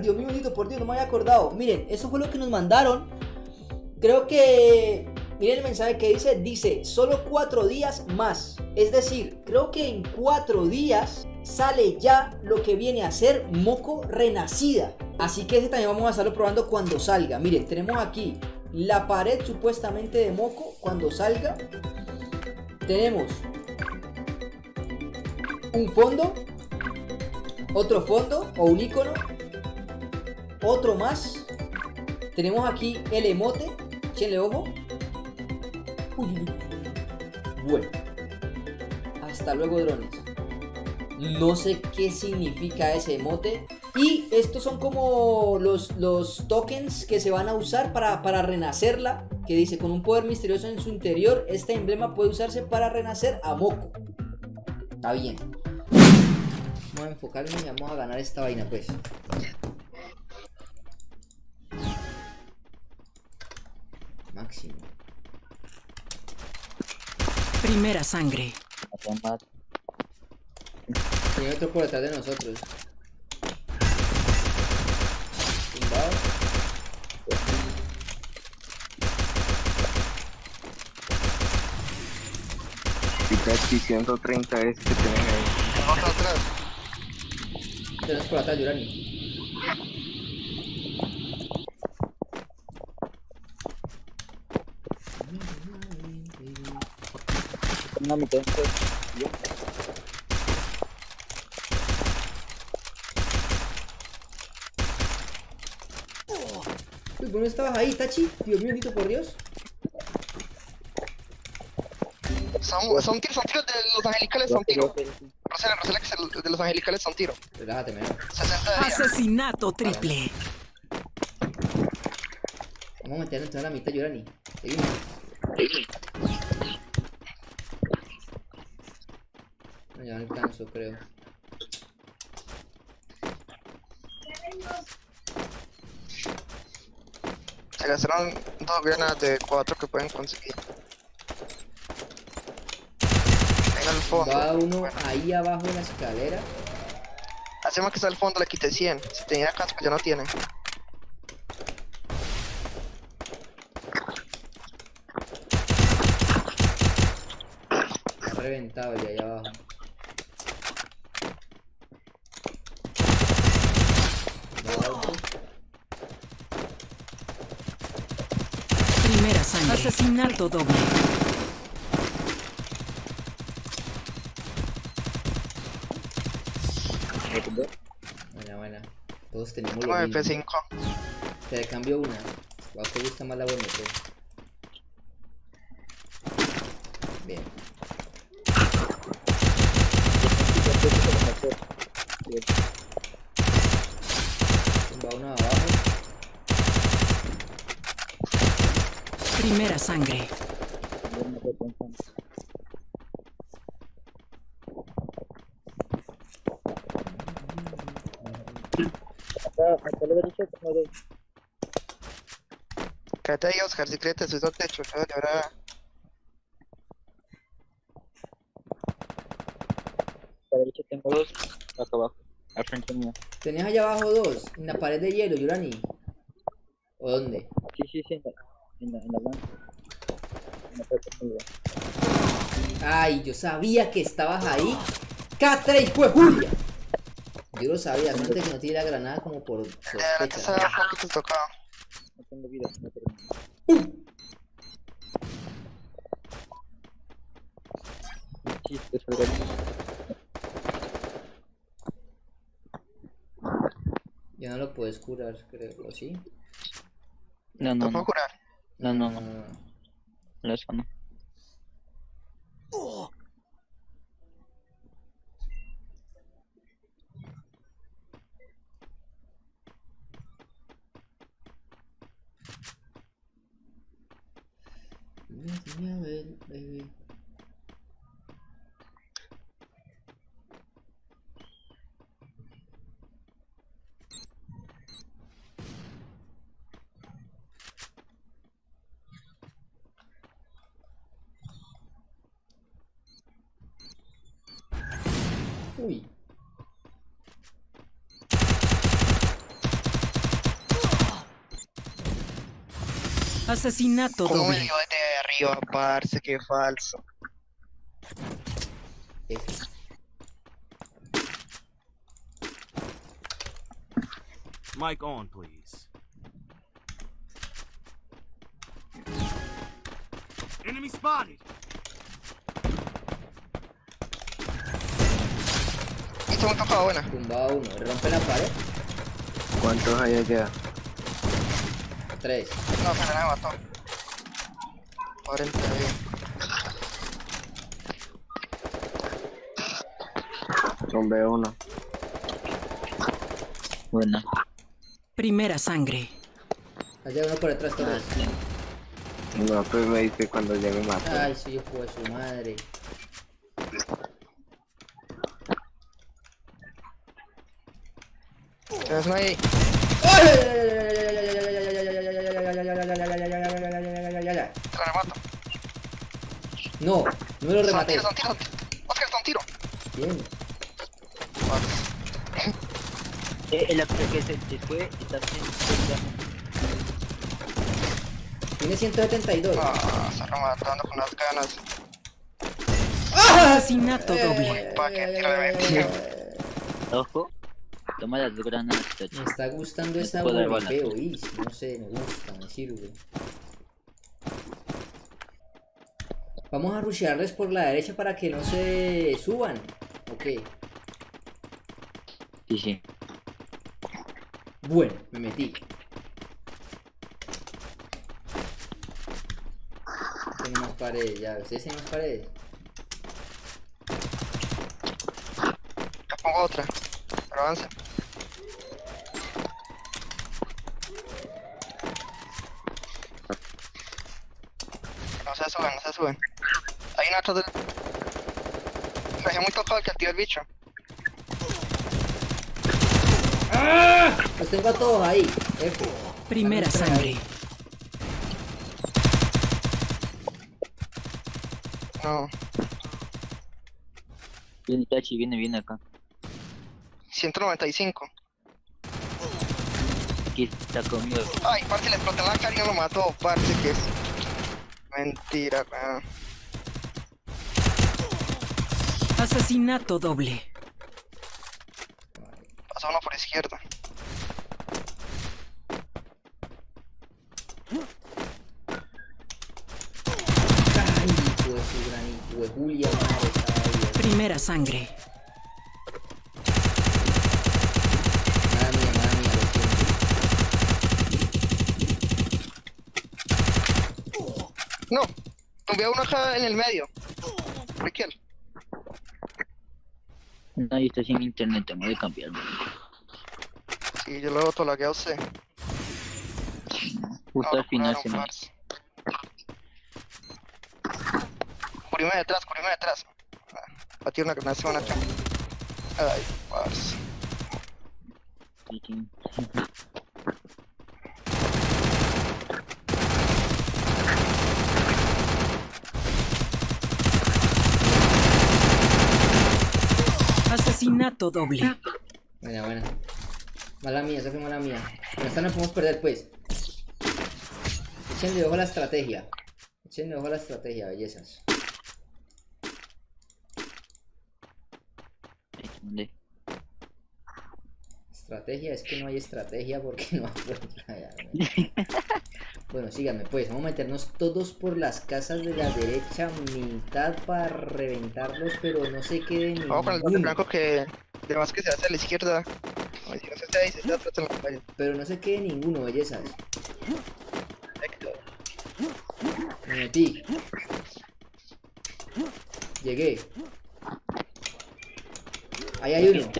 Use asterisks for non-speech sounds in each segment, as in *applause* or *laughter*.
Dios mío, bendito, por Dios, no me había acordado. Miren, eso fue lo que nos mandaron. Creo que... Miren el mensaje que dice. Dice, solo cuatro días más. Es decir, creo que en cuatro días sale ya lo que viene a ser Moco Renacida. Así que ese también vamos a estarlo probando cuando salga. Miren, tenemos aquí la pared supuestamente de Moco cuando salga. Tenemos un fondo, otro fondo o un icono, otro más. Tenemos aquí el emote, echenle ojo. Bueno, hasta luego drones. No sé qué significa ese emote. Y estos son como los, los tokens que se van a usar para, para renacerla. Que dice, con un poder misterioso en su interior, este emblema puede usarse para renacer a Moco. Está bien. Vamos a enfocarnos y vamos a ganar esta vaina, pues. Máximo. Primera sangre. Hay otro por detrás de nosotros. Tumbado. Pikachu 130 veces que tienen ahí. Otro atrás. Tenemos por atrás, Yurani. Una mitad Uy, ¿por qué no estabas ahí, Tachi? Dios mío, bendito por Dios. Son, son tiros, son tiros de los angelicales, son tiros. Rosela, Rosela, que es el- de los angelicales son tiros. Relájate, me 60 de vida. Asesinato triple. Vamos a meternos en la mitad, Yurani. Seguimos. No, alcanzo, creo. Se gastaron dos granadas de cuatro que pueden conseguir. Venga al fondo. Va uno ahí abajo en la escalera. Hacemos que está al fondo, le quité 100. Si tenía casco, ya no tiene. Está reventado ya ahí abajo. Va otro. Primera sangre. Asesinato doble. Buena, buena. Todos tenemos lo mismo. MP5. Te cambio una. ¿O a te gusta más la bonita? Bien. Va uno abajo. Primera sangre. Quédate ahí, Oscar, si quieres te subes al techo. Yo ahora... A la derecha tengo dos, acá abajo, al frente mío. Tenías allá abajo dos, en la pared de hielo, Yurani. ¿O dónde? Sí, sí, sí, en la, en la, en la blanca. En la puerta arriba. Ay, yo sabía que estabas ahí. K3, hijo de Julia. Yo lo sabía, antes que no tiene la granada como por sospecha. No tengo vida, no tengo. Ya no lo puedes curar, creo, ¿o sí? No, ¿Lo no, puedo no, curar? no, no, no, no. no, eso no. Déjame ver, baby. Uy. Asesinato doble. yo de arriba, parce, qué falso. Mic on, please. Enemy spotted. Esto me tocaba buena. Tumba uno. Rompe la pared. ¿Cuántos hay allá? Tres. No, pero me mató. 40 bien. Tumbé uno. Buena. Primera sangre. Allá uno por detrás, sí. No, pues me dice cuando me mató. Ay, sí, hijo de su madre. Te lo remato. No, no lo Son rematé. tiro, son tiro. Oscar, son tiro. Bien. Eh, el actor que se, se fue está. Tiene 172. Ah, se rematando con las ganas. Asesinato doble. Pa' que tiro de bendición. Ojo. Toma las granadas, Me está gustando esa puedo dar borripeo, balas. Is. No sé, me gusta, me sirve. Vamos a rushearles por la derecha para que no se suban. Ok. Sí, sí. Bueno, me metí. Tengo más paredes, ya. ¿Ustedes tienen más paredes? Te pongo otra. Avanza. No se suben, no se suben. Hay una atrás del... Me dejé muy tocado el que activa el bicho. Los tengo a todos ahí. F. Primera sangre. No. Viene Tachi, viene, viene acá. 195. Aquí está conmigo. Ay, parce, le exploté la cara y no lo mató. Parce, que es... Mentira. Asesinato doble. Pasó uno por izquierda. Ay, gran Julia, madre. Primera sangre. Mala mía, mala mía, lo siento. No. A uno acá en el medio. Riquel. Nadie está sin internet, tengo que cambiarlo. Sí, yo lo he tolagueado a usted. Justo al final se me... parce. Cubrime detrás, cubrime detrás. Ah, Batí una granada, se van atrás. Ay, parce. Asesinato doble. Buena, buena. Mala mía, esa fue mala mía. Con esta no podemos perder, pues. Echenle ojo a la estrategia. Echenle ojo a la estrategia, bellezas. ¿dónde? Estrategia es que no hay estrategia porque *laughs* no ya, *laughs* Bueno, síganme pues, vamos a meternos todos por las casas de la derecha, mitad para reventarlos, pero no se quede Vamos con el bote blanco que... De más que se hace a la izquierda. Si no se hace ahí, se hace atrás en la calle. Pero no se quede ninguno, bellezas. Me metí. Llegué. Ahí hay uno.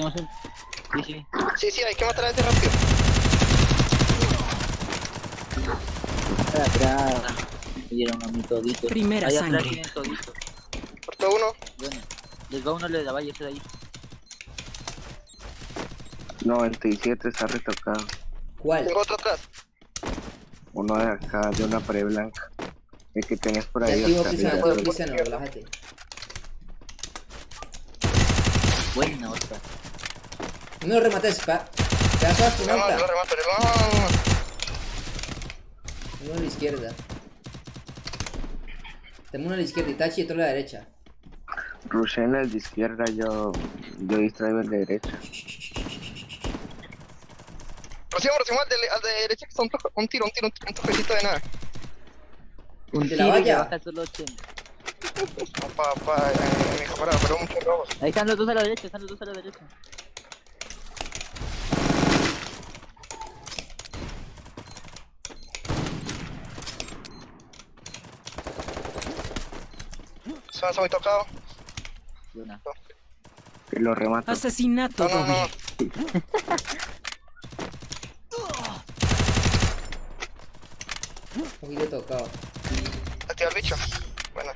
Sí, sí. Sí, sí, hay que matar a ese rápido. Atrás. Me dieron a mí todito. Primera atrás sangre. tienen todito. Cortó uno. Bueno, les va uno de la valle ese de ahí. 97 está retocado. ¿Cuál? Tengo otro atrás. Uno de acá, de una pared blanca. El que tenés por Te ahí. Cristiano, arriba. activo Cristiano, relájate. Buena otra. No lo remates, pa. Lo astronauta. remato. yo- No, no, no, no. Uno a la izquierda. Tengo uno a la izquierda, Itachi y otro a la derecha. Rusen el de izquierda, yo, yo distraigo el de derecha. Rocío, Rocío, al de, al de derecha que son un, un tiro, un tiro, un, un toquecito de nada. Un De la tiro y valla. baja solo 80. No, pa, pa, eh, mi camarada, pero muchos robos. Ahí están los dos a la derecha, están los dos a la derecha. Se han muy tocado. Y una. Que lo remato. Asesinato No, no. Un poquito *laughs* tocado. Activa el bicho. Bueno,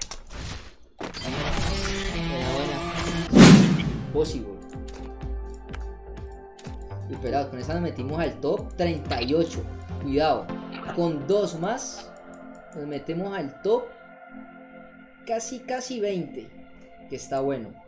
Buena, buena. Possible. Y pelado, con esa nos metimos al top 38. Cuidado. Con dos más nos metemos al top casi, casi 20. Que está bueno.